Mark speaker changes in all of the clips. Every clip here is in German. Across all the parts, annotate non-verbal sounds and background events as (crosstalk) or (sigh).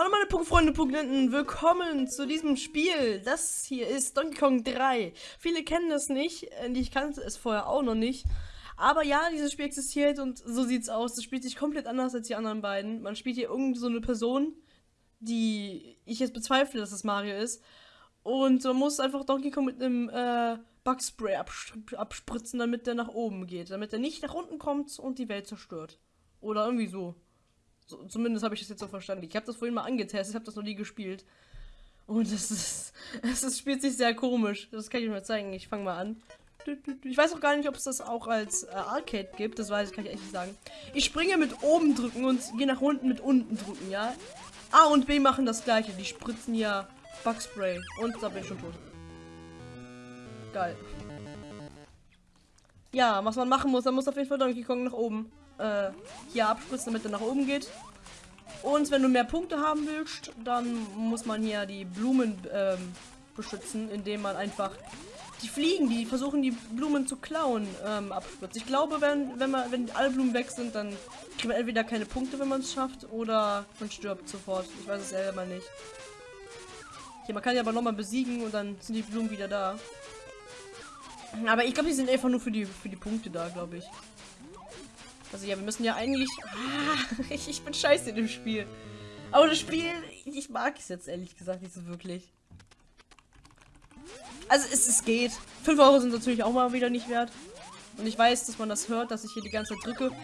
Speaker 1: Hallo meine Punktfreunde, Punktenten, willkommen zu diesem Spiel. Das hier ist Donkey Kong 3. Viele kennen das nicht, äh, ich kannte es vorher auch noch nicht. Aber ja, dieses Spiel existiert und so sieht's aus. Es spielt sich komplett anders als die anderen beiden. Man spielt hier irgend so eine Person, die ich jetzt bezweifle, dass es Mario ist. Und man muss einfach Donkey Kong mit einem äh, Bugspray abspritzen, damit der nach oben geht. Damit er nicht nach unten kommt und die Welt zerstört. Oder irgendwie so. So, zumindest habe ich das jetzt so verstanden. Ich habe das vorhin mal angetestet, ich habe das noch nie gespielt. Und es ist, (laughs) es ist, spielt sich sehr komisch. Das kann ich euch mal zeigen. Ich fange mal an. Ich weiß auch gar nicht, ob es das auch als äh, Arcade gibt. Das weiß ich, kann ich echt nicht sagen. Ich springe mit oben drücken und gehe nach unten mit unten drücken, ja? A und B machen das gleiche. Die spritzen ja Bugspray. Und da bin ich schon tot. Geil. Ja, was man machen muss, dann muss auf jeden Fall Donkey Kong nach oben äh, hier abspritzen, damit er nach oben geht. Und wenn du mehr Punkte haben willst, dann muss man hier die Blumen ähm, beschützen, indem man einfach die Fliegen, die versuchen die Blumen zu klauen, ähm, abspritzt. Ich glaube, wenn, wenn, man, wenn alle Blumen weg sind, dann kriegt man entweder keine Punkte, wenn man es schafft, oder man stirbt sofort. Ich weiß es selber nicht. Hier, man kann ja aber nochmal besiegen und dann sind die Blumen wieder da. Aber ich glaube, die sind einfach nur für die, für die Punkte da, glaube ich. Also ja, wir müssen ja eigentlich... Ah, (laughs) ich, ich bin scheiße in dem Spiel. Aber das Spiel, ich mag es jetzt ehrlich gesagt nicht so wirklich. Also es, es geht. 5 Euro sind natürlich auch mal wieder nicht wert. Und ich weiß, dass man das hört, dass ich hier die ganze Zeit drücke. (laughs)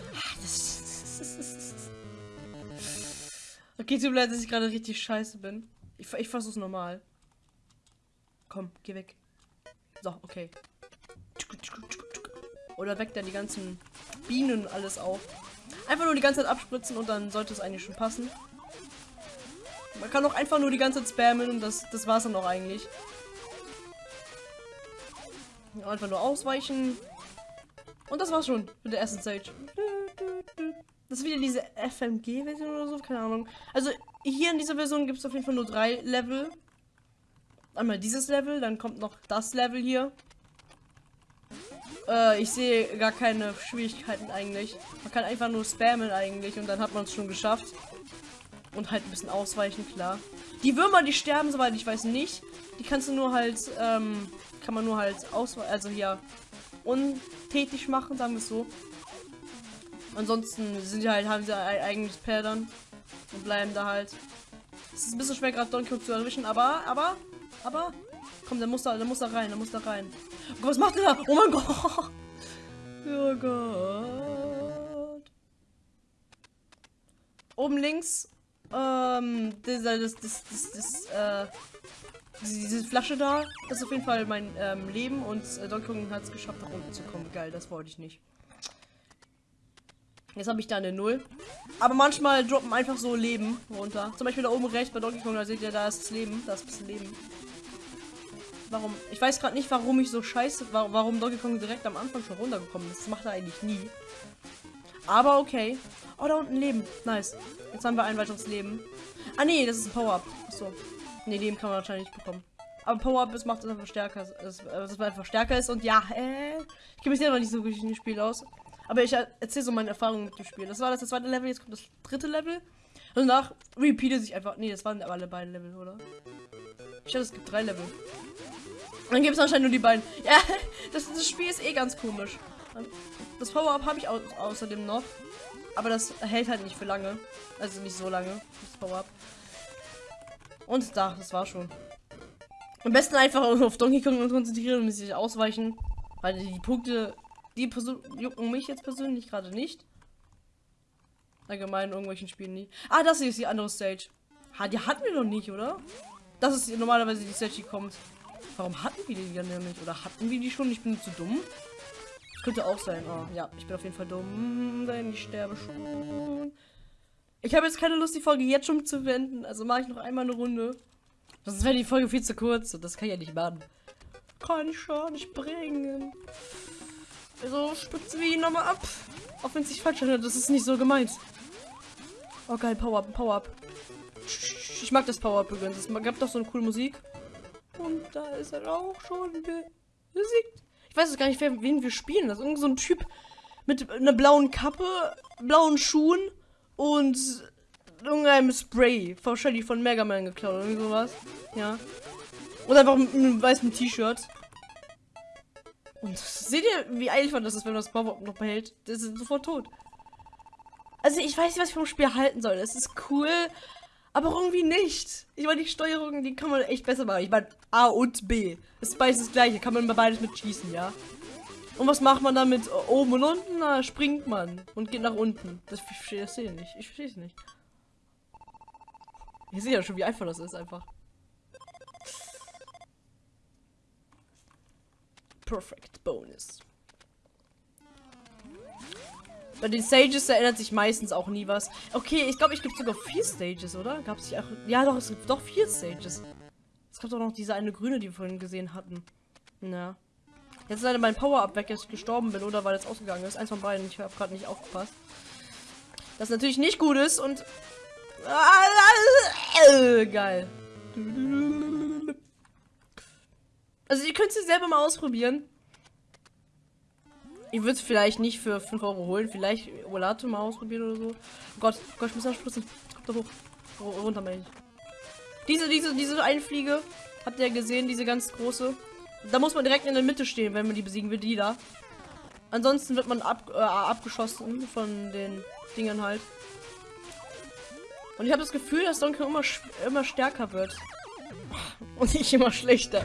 Speaker 1: Okay, tut mir leid, dass ich gerade richtig scheiße bin. Ich, ich versuch's normal. Komm, geh weg. So, okay. Oder weg dann die ganzen Bienen alles auf. Einfach nur die ganze Zeit abspritzen und dann sollte es eigentlich schon passen. Man kann auch einfach nur die ganze Zeit spammen und das, das es dann auch eigentlich. Einfach nur ausweichen. Und das war's schon mit der ersten Stage. Das ist wieder diese FMG-Version oder so, keine Ahnung. Also hier in dieser Version gibt es auf jeden Fall nur drei Level. Einmal dieses Level, dann kommt noch das Level hier. Äh, ich sehe gar keine Schwierigkeiten eigentlich. Man kann einfach nur spammen eigentlich und dann hat man es schon geschafft. Und halt ein bisschen ausweichen, klar. Die Würmer, die sterben, soweit ich weiß, nicht. Die kannst du nur halt, ähm, kann man nur halt ausweichen, also hier untätig machen, sagen wir es so. Ansonsten sind die halt, haben sie eigentlich Perdern und bleiben da halt. Es ist ein bisschen schwer gerade Donkey Kong zu erwischen, aber, aber, aber, komm, der muss da, der muss da rein, der muss da rein. Oh, was macht der da? Oh mein Gott. Oh Gott. Oben links, ähm, dieser, das, das, das, das, äh, diese Flasche da, das ist auf jeden Fall mein ähm, Leben und äh, Donkey Kong hat es geschafft, nach unten zu kommen. Geil, das wollte ich nicht. Jetzt habe ich da eine Null. Aber manchmal droppen einfach so Leben runter. Zum Beispiel da oben rechts bei Donkey Kong, da seht ihr, da ist das Leben. Da ist bisschen Leben. Warum? Ich weiß gerade nicht, warum ich so scheiße, warum Donkey Kong direkt am Anfang schon runtergekommen ist. Das macht er eigentlich nie. Aber okay. Oh, da unten Leben. Nice. Jetzt haben wir ein weiteres Leben. Ah, nee, das ist ein Power-Up. So. Nee, Leben kann man wahrscheinlich nicht bekommen. Aber Power-Up ist, macht es einfach stärker. Dass, dass man einfach stärker ist. Und ja, äh, ich kenne mich selber nicht so gut in dem Spiel aus. Aber ich erzähle so meine Erfahrungen mit dem Spiel. Das war das, zweite Level, jetzt kommt das dritte Level. Und danach repeatet sich einfach. Nee, das waren alle beiden Level, oder? Ich dachte, es gibt drei Level. Dann gibt es anscheinend nur die beiden. Ja, (laughs) das, das, Spiel ist eh ganz komisch. Das Power-Up habe ich au außerdem noch. Aber das hält halt nicht für lange. Also nicht so lange, das Power-Up. Und da, das war schon. Am besten einfach auf Donkey Kong konzentrieren und sich ausweichen. Weil die Punkte, die Person jucken mich jetzt persönlich gerade nicht. Allgemein in irgendwelchen Spielen nie. Ah, das hier ist die andere Stage. Ha, die hatten wir noch nicht, oder? Das ist normalerweise die Stage, die kommt. Warum hatten wir die dann nämlich? Oder hatten wir die schon? Ich bin zu dumm. Könnte auch sein. Oh, ja, ich bin auf jeden Fall dumm. Nein, ich sterbe schon. Ich habe jetzt keine Lust, die Folge jetzt schon zu wenden. Also mache ich noch einmal eine Runde. Sonst wäre die Folge viel zu kurz. Und das kann ich ja nicht machen. Kann ich schon nicht bringen. Also spitzen wir ihn nochmal ab. Auch wenn es sich falsch anhört. Das ist nicht so gemeint. Oh geil, Power-Up, Power-Up. Ich mag das Power-Up übrigens. Es gab doch so eine coole Musik. Und da ist er auch schon besiegt. Ich weiß gar nicht, wen wir spielen. Das ist irgend so ein Typ mit einer blauen Kappe, blauen Schuhen und irgendeinem Spray. Wahrscheinlich von Mega Man geklaut oder irgendwie sowas. Ja. Oder einfach mit einem weißen T-Shirt. Und seht ihr, wie eilig das ist, wenn man das Power noch behält? Das ist sofort tot. Also ich weiß nicht, was ich vom Spiel halten soll. Es ist cool, aber irgendwie nicht. Ich meine, die Steuerung, die kann man echt besser machen. Ich meine, A und B. Das ist beides das gleiche. Kann man bei beides mit schießen, ja? Und was macht man damit oben und unten? Na, springt man und geht nach unten. Das, ich verstehe das nicht. Ich verstehe es nicht. Ich sehe ja schon, wie einfach das ist einfach. Perfect Bonus. Bei den Stages erinnert sich meistens auch nie was. Okay, ich glaube, ich gibt sogar vier Stages, oder? Gab es auch. Ja, doch, es gibt doch vier Stages. Es gab doch noch diese eine grüne, die wir vorhin gesehen hatten. Ja. Jetzt leider mein Power-Up weg, dass ich gestorben bin oder weil es ausgegangen ist. Eins von beiden. Ich habe gerade nicht aufgepasst. Das natürlich nicht gut ist und. (laughs) Geil. Also ihr könnt es selber mal ausprobieren. Ich würde es vielleicht nicht für 5 Euro holen. Vielleicht Olato mal ausprobieren oder so. Oh Gott, oh Gott, ich muss da spritzen. Kommt da hoch. Oh, runter, meine ich. Diese, diese, diese Einfliege. Habt ihr gesehen, diese ganz große? Da muss man direkt in der Mitte stehen, wenn man die besiegen will, die da. Ansonsten wird man ab, äh, abgeschossen von den Dingen halt. Und ich habe das Gefühl, dass Donkey immer, immer stärker wird. Und nicht immer schlechter.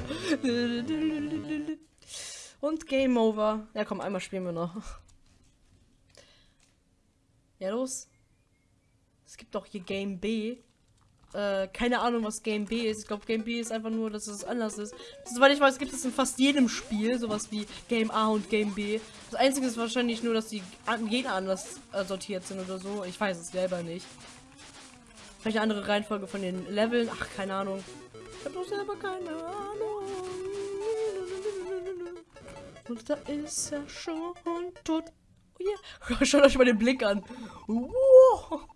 Speaker 1: Und Game Over. Ja, komm, einmal spielen wir noch. Ja, los. Es gibt doch hier Game B. Äh, keine Ahnung, was Game B ist. Ich glaube, Game B ist einfach nur, dass es anders ist. Soweit ich weiß, gibt es in fast jedem Spiel sowas wie Game A und Game B. Das Einzige ist wahrscheinlich nur, dass die Gegner anders äh, sortiert sind oder so. Ich weiß es selber nicht. Vielleicht eine andere Reihenfolge von den Leveln. Ach, keine Ahnung. Ich habe doch selber keine Ahnung. Und da ist er schon tot. Oh yeah. (laughs) Schaut euch mal den Blick an. Wow.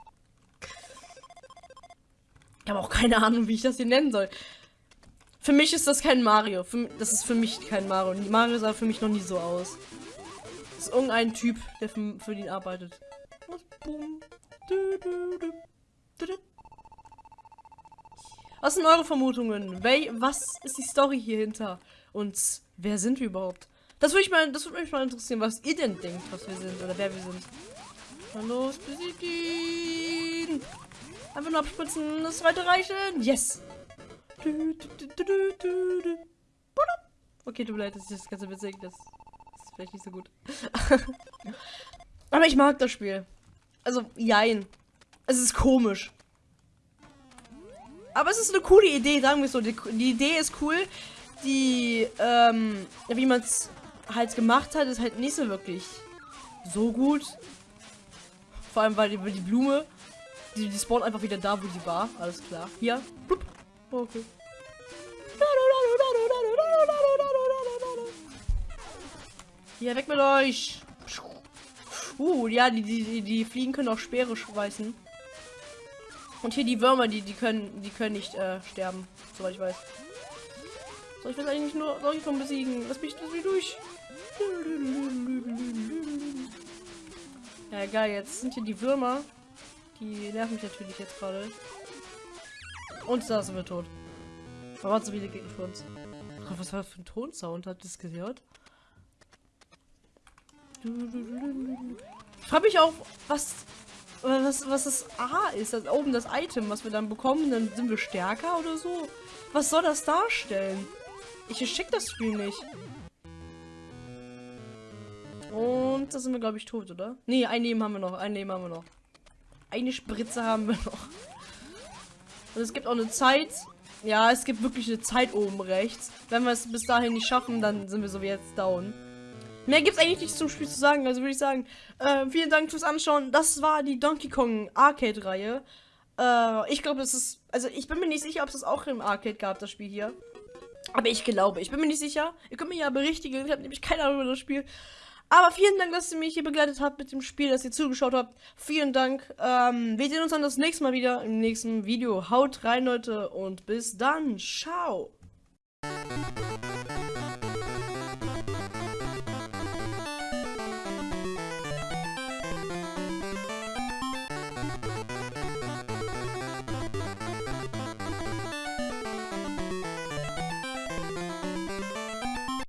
Speaker 1: Ich habe auch keine Ahnung, wie ich das hier nennen soll. Für mich ist das kein Mario. Für, das ist für mich kein Mario. Mario sah für mich noch nie so aus. Das ist irgendein Typ, der für, für ihn arbeitet. Was sind eure Vermutungen? Was ist die Story hier hinter? Und wer sind wir überhaupt? Das würde ich mal, das würde mich mal interessieren, was ihr denn denkt, was wir sind oder wer wir sind. Dann los, besiegt ihn! Einfach nur abspritzen, das zweite reichen. Yes! Okay, tut mir leid, das ist das ganze witzig. Das ist vielleicht nicht so gut. (laughs) Aber ich mag das Spiel. Also, jein. Es ist komisch. Aber es ist eine coole Idee, sagen wir so. Die, die Idee ist cool. Die, ähm, wie man es halt gemacht hat, ist halt nicht so wirklich so gut. Vor allem, weil die, die Blume die, die spawnt einfach wieder da, wo sie war. Alles klar. Hier. Blub. Okay. Hier, weg mit euch. Uh, ja, die, die, die Fliegen können auch Speere schweißen. Und hier die Würmer, die, die können, die können nicht äh, sterben, soweit ich weiß. Soll ich das eigentlich nur, von besiegen? Lass mich durch. Ja, egal, jetzt sind hier die Würmer. Die nerven mich natürlich jetzt gerade. Und da sind wir tot. Da waren so viele Gegner für uns. Oh, was war das für ein Tonsound? Ihr das gehört? Ich frage mich auch, was, was, was das A ist. Das oben das Item, was wir dann bekommen. Dann sind wir stärker oder so. Was soll das darstellen? Ich check das Spiel nicht. Und da sind wir, glaube ich, tot, oder? Nee, ein Leben haben wir noch. Ein Leben haben wir noch. Eine Spritze haben wir noch. Und es gibt auch eine Zeit. Ja, es gibt wirklich eine Zeit oben rechts. Wenn wir es bis dahin nicht schaffen, dann sind wir so wie jetzt down. Mehr gibt es eigentlich nichts zum Spiel zu sagen. Also würde ich sagen, äh, vielen Dank fürs Anschauen. Das war die Donkey Kong Arcade-Reihe. Äh, ich glaube, es ist... Also ich bin mir nicht sicher, ob es das auch im Arcade gab, das Spiel hier. Aber ich glaube, ich bin mir nicht sicher. Ihr könnt mir ja berichtigen. Ich habe nämlich keine Ahnung über das Spiel. Aber vielen Dank, dass ihr mich hier begleitet habt mit dem Spiel, dass ihr zugeschaut habt. Vielen Dank. Ähm, wir sehen uns dann das nächste Mal wieder im nächsten Video. Haut rein, Leute, und bis dann. Ciao.